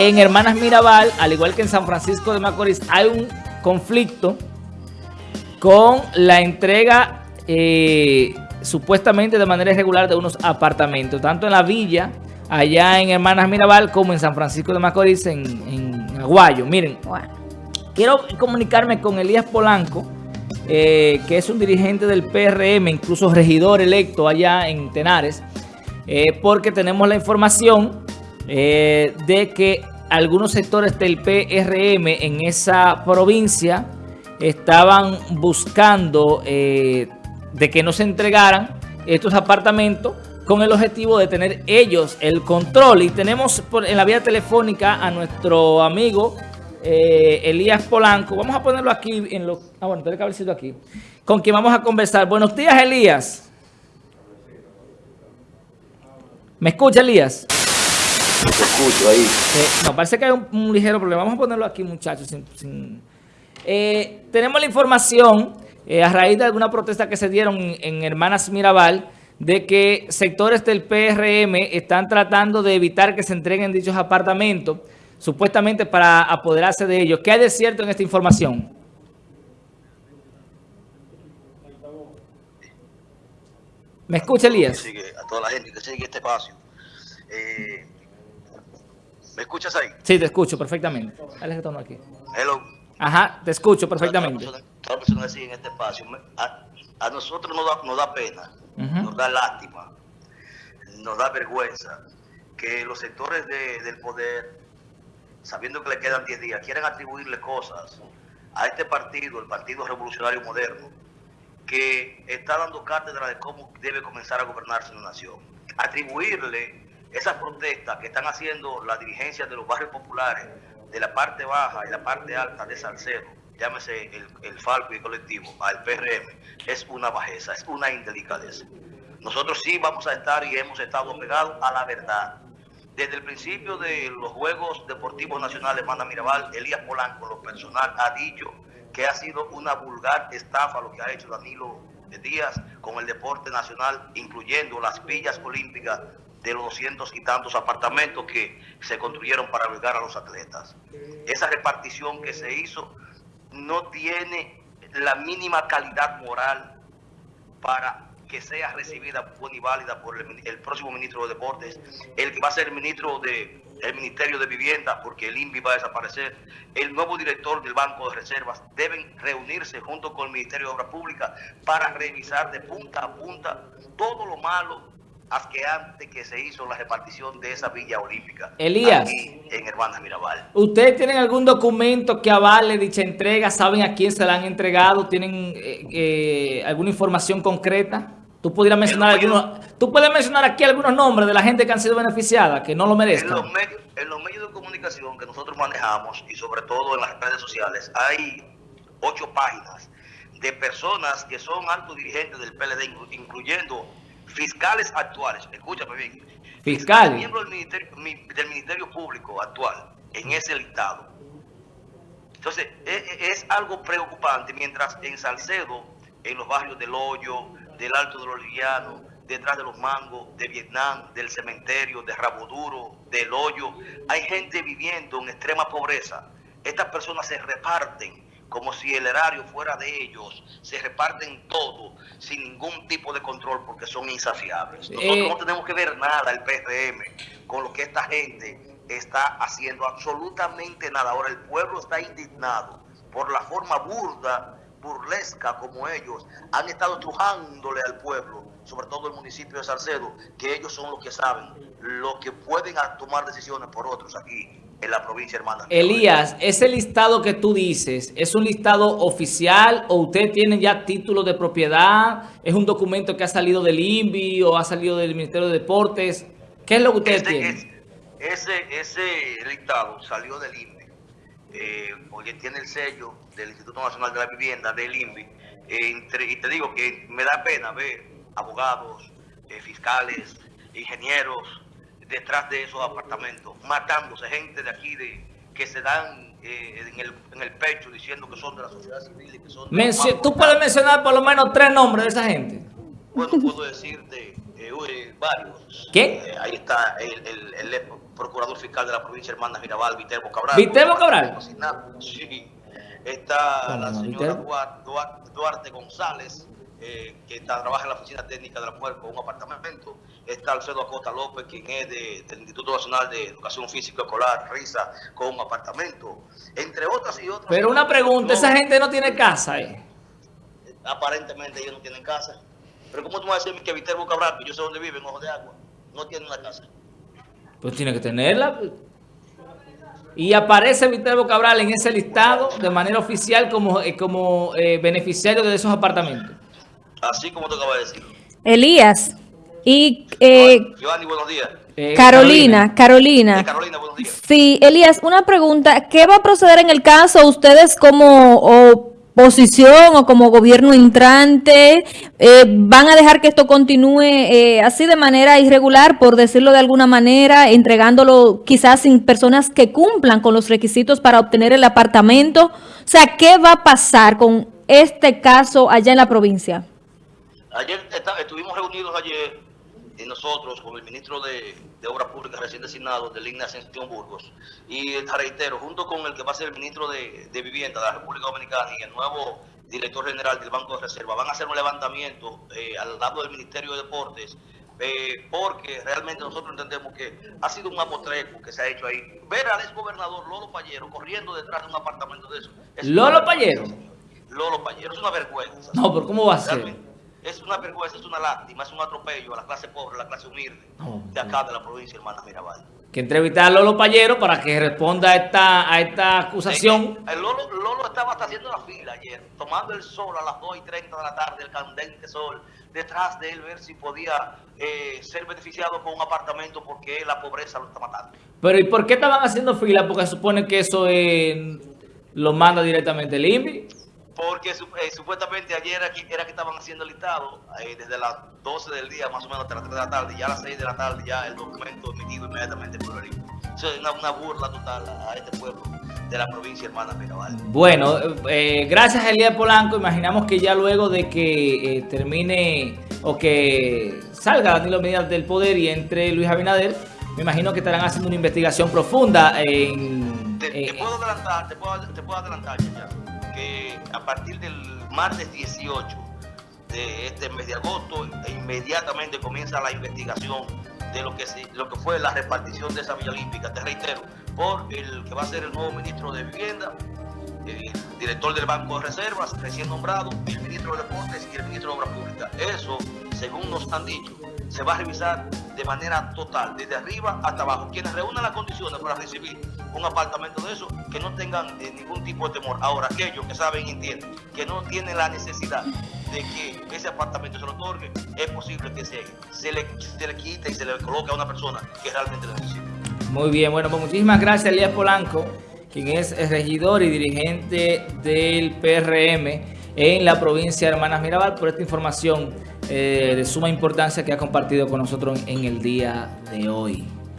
En Hermanas Mirabal, al igual que en San Francisco de Macorís, hay un conflicto con la entrega eh, supuestamente de manera irregular de unos apartamentos, tanto en la villa, allá en Hermanas Mirabal, como en San Francisco de Macorís, en, Aguayo. Miren, quiero comunicarme con Elías Polanco, eh, que es un dirigente del PRM, incluso regidor electo allá en Tenares, eh, porque tenemos la información de que algunos sectores del PRM en esa provincia estaban buscando eh, de que no se entregaran estos apartamentos con el objetivo de tener ellos el control. Y tenemos en la vía telefónica a nuestro amigo eh, Elías Polanco. Vamos a ponerlo aquí en lo... Ah, bueno, que haber sido aquí. Con quien vamos a conversar. Buenos días, Elías. ¿Me escucha, Elías? Escucho ahí. Eh, no, parece que hay un, ligero problema. Vamos a ponerlo aquí, muchachos. Eh, tenemos la información, eh, a raíz de alguna protesta que se dieron en, Hermanas Mirabal, de que sectores del PRM están tratando de evitar que se entreguen dichos apartamentos, supuestamente para apoderarse de ellos. ¿Qué hay de cierto en esta información? ¿Me escucha, Elías? a toda la gente que sigue este espacio. Eh, ¿Me escuchas ahí? Sí, te escucho perfectamente. Dale retorno aquí. Hello. Ajá, te escucho perfectamente. Todas las personas que siguen este espacio, a, nosotros nos da, nos da pena, nos da lástima, nos da vergüenza que los sectores del poder, sabiendo que le quedan 10 días, quieran atribuirle cosas a este partido, el Partido Revolucionario Moderno, que está dando cátedra de cómo debe comenzar a gobernarse una nación. Atribuirle esas protestas que están haciendo la dirigencia de los barrios populares, de la parte baja y la parte alta de Salcedo, llámese el, el Falco y el colectivo, al PRM, es una bajeza, es una indelicadeza. Nosotros sí vamos a estar y hemos estado pegados a la verdad. Desde el principio de los Juegos Deportivos Nacionales Manda Mirabal, Elías Polanco, lo personal, ha dicho que ha sido una vulgar estafa lo que ha hecho Danilo Díaz con el deporte nacional, incluyendo las villas olímpicas de los doscientos y tantos apartamentos que se construyeron para albergar a los atletas. Esa repartición que se hizo no tiene la mínima calidad moral para que sea recibida buena y válida por el, próximo ministro de Deportes, el que va a ser el ministro de Ministerio de Vivienda, porque el INVI va a desaparecer, el nuevo director del Banco de Reservas, deben reunirse junto con el Ministerio de Obras Públicas para revisar de punta a punta todo lo malo antes que se hizo la repartición de esa villa olímpica. Elías. en Hermanas Mirabal. ¿Ustedes tienen algún documento que avale dicha entrega? ¿Saben a quién se la han entregado? ¿Tienen eh, eh, alguna información concreta? ¿Tú, pudieras mencionar algunos, ¿Tú puedes mencionar aquí algunos nombres de la gente que han sido beneficiada, que no lo merezcan? En los, medios, en los medios de comunicación que nosotros manejamos y sobre todo en las redes sociales hay ocho páginas de personas que son altos dirigentes del PLD, incluyendo fiscales actuales, escúchame bien, fiscales, miembros del ministerio, del ministerio Público actual en ese listado. Entonces, e, e, es, algo preocupante mientras en Salcedo, en los barrios del Hoyo, del Alto de los Livianos, detrás de los mangos, de Vietnam, del cementerio, de Rabo Duro, del Hoyo, hay gente viviendo en extrema pobreza. Estas personas se reparten como si el erario fuera de ellos, se reparten todo sin ningún tipo de control porque son insaciables. Nosotros eh, no tenemos que ver nada, el PRM, con lo que esta gente está haciendo, absolutamente nada. Ahora el pueblo está indignado por la forma burda, burlesca como ellos han estado trujándole al pueblo, sobre todo el municipio de Salcedo, que ellos son los que saben, lo que pueden tomar decisiones por otros aquí en la provincia hermana. Elías, ese listado que tú dices, ¿es un listado oficial o usted tiene ya título de propiedad? ¿Es un documento que ha salido del INVI o ha salido del Ministerio de Deportes? ¿Qué es lo que usted este tiene? ese, ese listado salió del INVI, eh, porque tiene el sello del Instituto Nacional de la Vivienda, del INVI, eh, y te digo que me da pena ver abogados, eh, fiscales, ingenieros, detrás de esos apartamentos, matándose gente de aquí de que se dan eh, en, el, en, el, pecho diciendo que son de la sociedad civil y que son... ¿Tú puedes mencionar por lo menos tres nombres de esa gente? Bueno, puedo decirte Eh, varios. ¿Qué? ahí está el, el, procurador fiscal de la provincia Hermanas Mirabal, Viterbo Cabral. ¿Viterbo Cabral? Sí. Está la señora Duarte González, eh, que trabaja en la Oficina Técnica de la Mujer con un apartamento. Está Alfredo Acosta López, quien es del Instituto Nacional de Educación Física Escolar, RISA, con un apartamento. Entre otras y otras. Pero una pregunta, ¿esa gente no tiene casa? Eh? Aparentemente ellos no tienen casa. Pero ¿cómo tú me vas a decir que Viterbo Cabral, que yo sé dónde vive, en Ojo de Agua, no tiene una casa? Pues tiene que tenerla. Y aparece Viterbo Cabral en ese listado de manera oficial como, eh, como eh, beneficiario de esos apartamentos. Así como te acabo de decir. Elías. Y eh, buenos días. Eh, Carolina, Carolina. Carolina, buenos días. Sí, Elías, una pregunta. ¿Qué va a proceder en el caso ustedes como oposición o como gobierno entrante? Eh, ¿Van a dejar que esto continúe eh, así de manera irregular, por decirlo de alguna manera, entregándolo quizás sin personas que cumplan con los requisitos para obtener el apartamento? O sea, ¿qué va a pasar con este caso allá en la provincia? Ayer estuvimos reunidos ayer y nosotros con el ministro de, Obras Públicas recién designado de Línea Ascensión Burgos y reitero, junto con el que va a ser el ministro de, Vivienda de la República Dominicana y el nuevo director general del Banco de Reserva, van a hacer un levantamiento eh, al lado del Ministerio de Deportes eh, porque realmente nosotros entendemos que ha sido un apotreco que se ha hecho ahí. Ver al ex gobernador Lolo Payero corriendo detrás de un apartamento de eso. ¿Lolo Payero? Lolo Payero, es una vergüenza. No, pero ¿cómo va a ser? Es una vergüenza, es una lástima, es un atropello a la clase pobre, a la clase humilde de acá de la provincia hermana Mirabal. Que entrevistar a Lolo Payero para que responda a esta, a esta acusación. el Lolo, Lolo, estaba hasta haciendo la fila ayer, tomando el sol a las 2 y 30 de la tarde, el candente sol, detrás de él ver si podía eh, ser beneficiado con un apartamento porque la pobreza lo está matando. Pero ¿y por qué estaban haciendo fila? Porque supone que eso lo manda directamente el INVI porque eh, supuestamente ayer era que, era que estaban haciendo el listado eh, desde las 12 del día, más o menos hasta las 3 de la tarde, ya a las 6 de la tarde ya el documento emitido inmediatamente por el Eso es una, burla total a, este pueblo de la provincia hermana Mirabal. Bueno, eh, gracias Elías Polanco, imaginamos que ya luego de que termine o que salga Danilo Medina del poder y entre Luis Abinader, me imagino que estarán haciendo una investigación profunda en... Te, puedo adelantar, te puedo, te puedo adelantar ya a partir del martes 18 de este mes de agosto, e inmediatamente comienza la investigación de lo que, lo que fue la repartición de esa Villa Olímpica, te reitero, por el que va a ser el nuevo ministro de Vivienda, el director del Banco de Reservas, recién nombrado, el ministro de Deportes y el ministro de Obras Públicas. Eso, según nos han dicho, se va a revisar de manera total, desde arriba hasta abajo. Quienes reúnan las condiciones para recibir un apartamento de eso, que no tengan eh, ningún tipo de temor. Ahora, aquellos que saben y entienden que no tienen la necesidad de que ese apartamento se lo otorgue, es posible que se, se, le, se le quite y se le coloque a una persona que realmente lo necesita. Muy bien, bueno, pues muchísimas gracias, Elías Polanco, quien es regidor y dirigente del PRM en la provincia de Hermanas Mirabal, por esta información eh, de suma importancia que ha compartido con nosotros en el día de hoy.